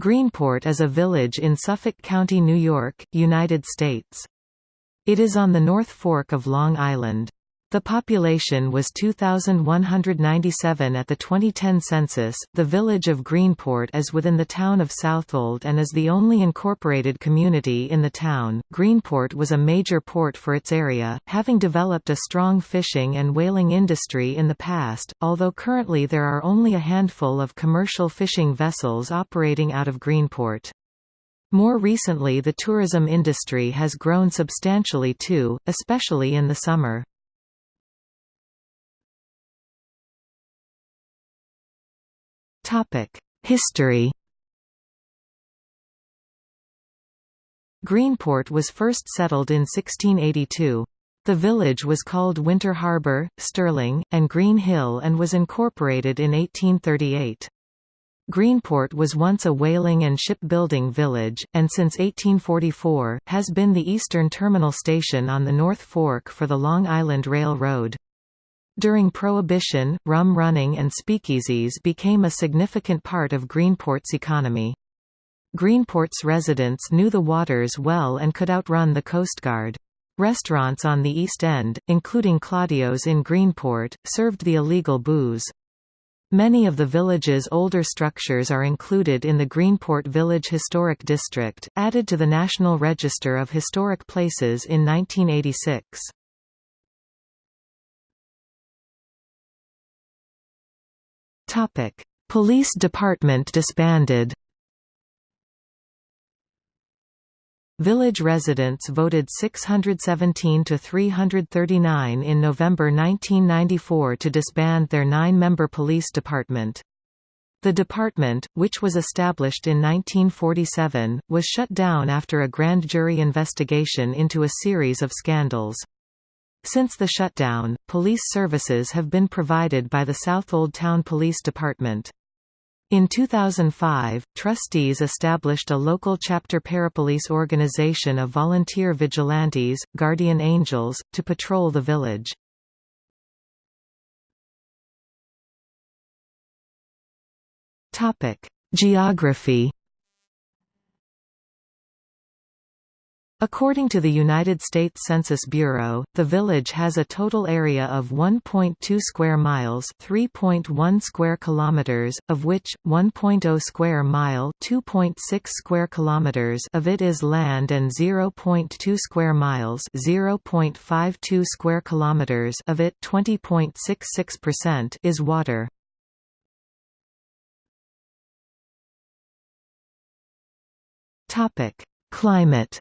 Greenport is a village in Suffolk County, New York, United States. It is on the North Fork of Long Island. The population was 2,197 at the 2010 census. The village of Greenport is within the town of Southold and is the only incorporated community in the town. Greenport was a major port for its area, having developed a strong fishing and whaling industry in the past, although currently there are only a handful of commercial fishing vessels operating out of Greenport. More recently the tourism industry has grown substantially too, especially in the summer. History Greenport was first settled in 1682. The village was called Winter Harbour, Stirling, and Green Hill and was incorporated in 1838. Greenport was once a whaling and shipbuilding village, and since 1844, has been the eastern terminal station on the North Fork for the Long Island Railroad. During Prohibition, rum running and speakeasies became a significant part of Greenport's economy. Greenport's residents knew the waters well and could outrun the Coast Guard. Restaurants on the East End, including Claudio's in Greenport, served the illegal booze. Many of the village's older structures are included in the Greenport Village Historic District, added to the National Register of Historic Places in 1986. Topic: Police Department disbanded. Village residents voted 617 to 339 in November 1994 to disband their nine-member police department. The department, which was established in 1947, was shut down after a grand jury investigation into a series of scandals. Since the shutdown, police services have been provided by the Southold Town Police Department. In 2005, trustees established a local chapter parapolice organization of volunteer vigilantes, guardian angels, to patrol the village. Geography According to the United States Census Bureau, the village has a total area of 1.2 square miles, 3.1 square kilometers, of which 1.0 square mile, 2.6 square kilometers of it is land and 0.2 square miles, 0.52 square kilometers of it, 20.66% is water. Topic: Climate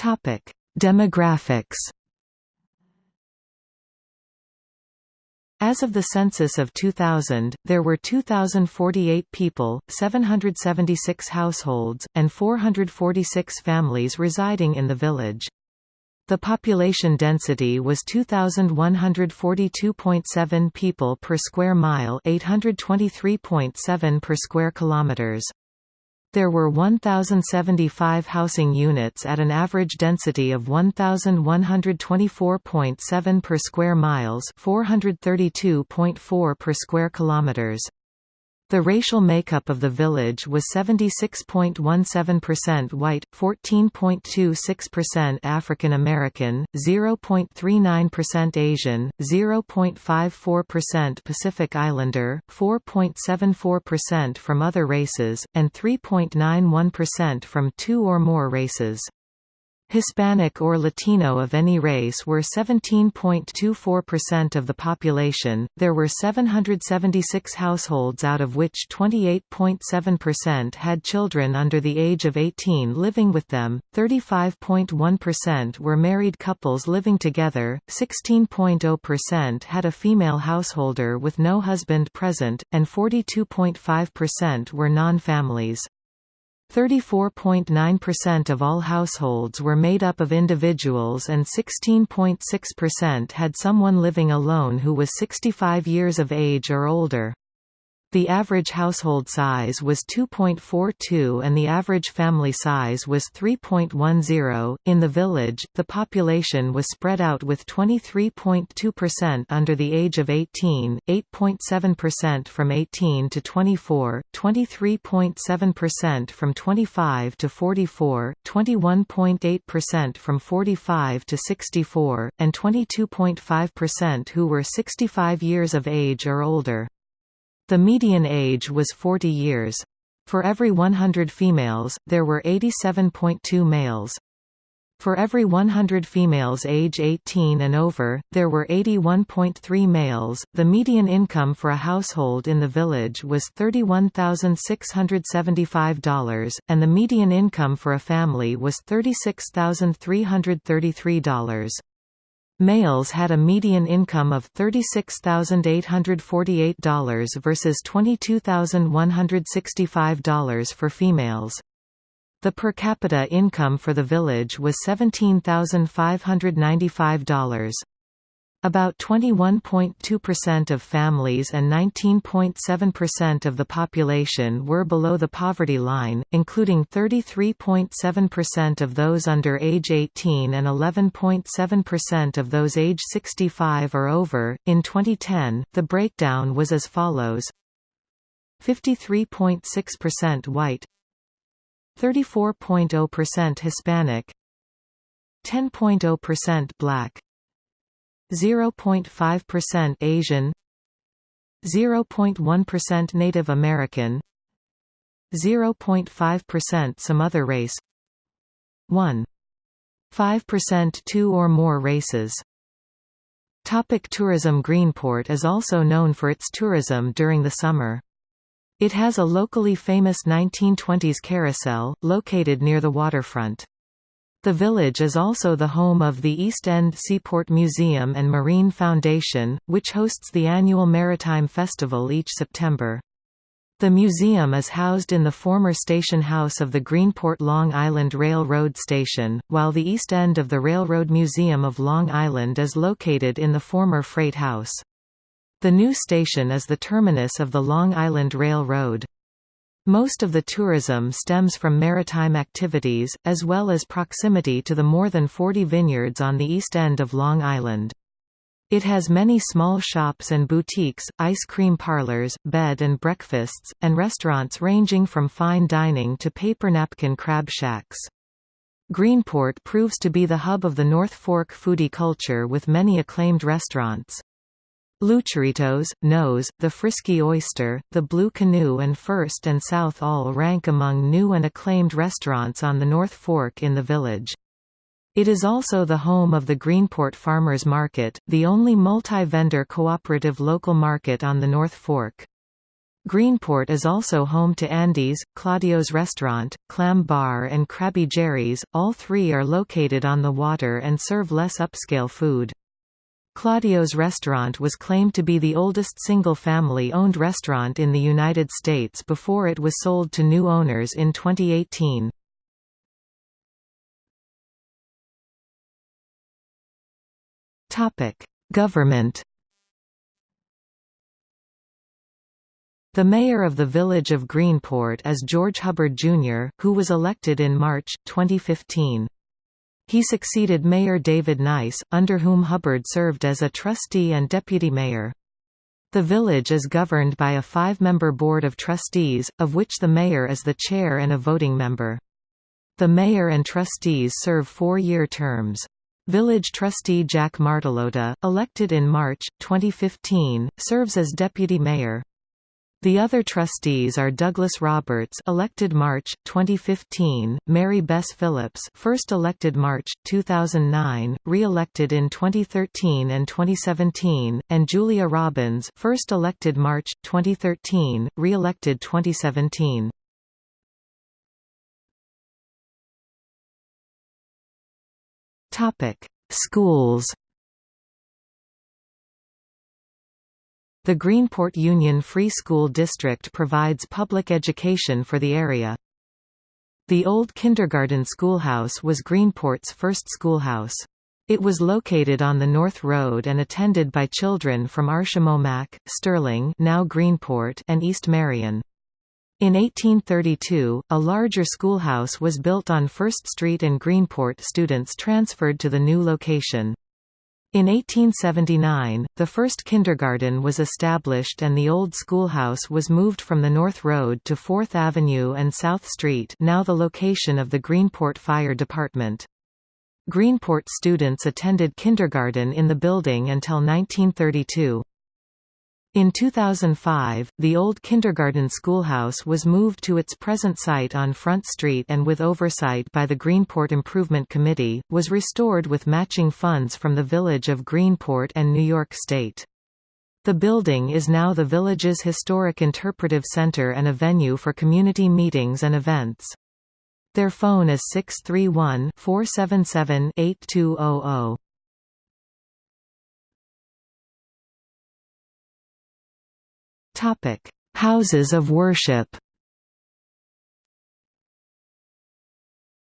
Topic: Demographics. As of the census of 2000, there were 2,048 people, 776 households, and 446 families residing in the village. The population density was 2142.7 people per square mile, 823.7 per square kilometers. There were 1,075 housing units at an average density of 1,124.7 per square miles 432.4 per square kilometers. The racial makeup of the village was 76.17% white, 14.26% African American, 0.39% Asian, 0.54% Pacific Islander, 4.74% from other races, and 3.91% from two or more races. Hispanic or Latino of any race were 17.24% of the population. There were 776 households out of which 28.7% had children under the age of 18 living with them, 35.1% were married couples living together, 16.0% had a female householder with no husband present, and 42.5% were non-families. 34.9% of all households were made up of individuals and 16.6% had someone living alone who was 65 years of age or older. The average household size was 2.42 and the average family size was 3.10. In the village, the population was spread out with 23.2% under the age of 18, 8.7% from 18 to 24, 23.7% from 25 to 44, 21.8% from 45 to 64, and 22.5% who were 65 years of age or older. The median age was 40 years. For every 100 females, there were 87.2 males. For every 100 females age 18 and over, there were 81.3 males. The median income for a household in the village was $31,675, and the median income for a family was $36,333. Males had a median income of $36,848 versus $22,165 for females. The per capita income for the village was $17,595. About 21.2% of families and 19.7% of the population were below the poverty line, including 33.7% of those under age 18 and 11.7% of those age 65 or over. In 2010, the breakdown was as follows 53.6% white, 34.0% Hispanic, 10.0% black, 0.5% Asian 0.1% Native American 0.5% some other race 1.5% two or more races Topic tourism Greenport is also known for its tourism during the summer. It has a locally famous 1920s carousel, located near the waterfront. The village is also the home of the East End Seaport Museum and Marine Foundation, which hosts the annual Maritime Festival each September. The museum is housed in the former station house of the Greenport Long Island Railroad Station, while the east end of the Railroad Museum of Long Island is located in the former freight house. The new station is the terminus of the Long Island Railroad. Most of the tourism stems from maritime activities, as well as proximity to the more than 40 vineyards on the east end of Long Island. It has many small shops and boutiques, ice cream parlors, bed and breakfasts, and restaurants ranging from fine dining to paper napkin crab shacks. Greenport proves to be the hub of the North Fork foodie culture with many acclaimed restaurants. Lucharitos, Noah's, the Frisky Oyster, the Blue Canoe and First and South all rank among new and acclaimed restaurants on the North Fork in the village. It is also the home of the Greenport Farmers Market, the only multi-vendor cooperative local market on the North Fork. Greenport is also home to Andy's, Claudio's Restaurant, Clam Bar and Crabby Jerry's, all three are located on the water and serve less upscale food. Claudio's restaurant was claimed to be the oldest single-family owned restaurant in the United States before it was sold to new owners in 2018. Government The mayor of the village of Greenport is George Hubbard, Jr., who was elected in March, 2015. He succeeded Mayor David Nyce, under whom Hubbard served as a trustee and deputy mayor. The village is governed by a five-member board of trustees, of which the mayor is the chair and a voting member. The mayor and trustees serve four-year terms. Village trustee Jack Martilotta, elected in March, 2015, serves as deputy mayor. The other trustees are Douglas Roberts, elected March 2015, Mary Bess Phillips, first elected March 2009, re-elected in 2013 and 2017, and Julia Robbins, first elected March 2013, re-elected 2017. Topic: Schools The Greenport Union Free School District provides public education for the area. The old kindergarten schoolhouse was Greenport's first schoolhouse. It was located on the North Road and attended by children from Arshamomaque, Stirling now Greenport and East Marion. In 1832, a larger schoolhouse was built on First Street and Greenport students transferred to the new location. In 1879, the first kindergarten was established and the old schoolhouse was moved from the North Road to 4th Avenue and South Street now the location of the Greenport Fire Department. Greenport students attended kindergarten in the building until 1932. In 2005, the old kindergarten schoolhouse was moved to its present site on Front Street and with oversight by the Greenport Improvement Committee, was restored with matching funds from the Village of Greenport and New York State. The building is now the village's historic interpretive center and a venue for community meetings and events. Their phone is 631 Topic: Houses of worship.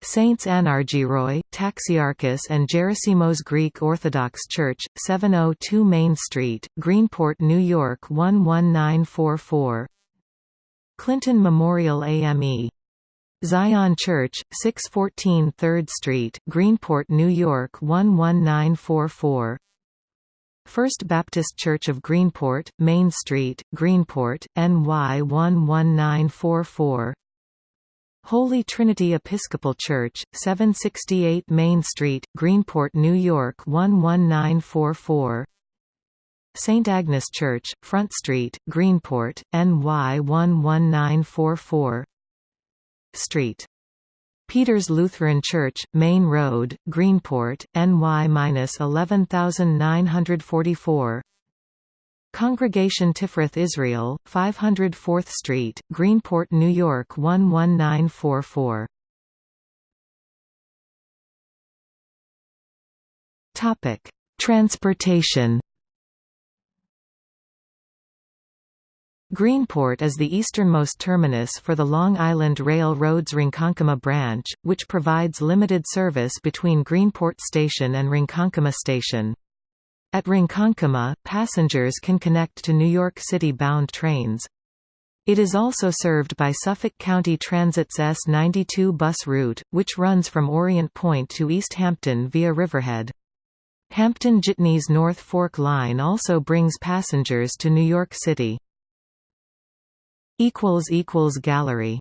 Saints Anargyroi, Taxiarchis and Gerasimos Greek Orthodox Church, 702 Main Street, Greenport, New York 11944 Clinton Memorial AME. Zion Church, 614 3rd Street, Greenport, New York 11944 First Baptist Church of Greenport, Main Street, Greenport, NY 11944 Holy Trinity Episcopal Church, 768 Main Street, Greenport, New York 11944 St. Agnes Church, Front Street, Greenport, NY 11944 Street Peters Lutheran Church, Main Road, Greenport, NY-11944 Congregation Tifereth Israel, 504th Street, Greenport, New York 11944 Transportation Greenport is the easternmost terminus for the Long Island Rail Road's Ronkonkoma branch, which provides limited service between Greenport Station and Ronkonkoma Station. At Ronkonkoma, passengers can connect to New York City-bound trains. It is also served by Suffolk County Transit's S92 bus route, which runs from Orient Point to East Hampton via Riverhead. Hampton Jitney's North Fork Line also brings passengers to New York City. Gallery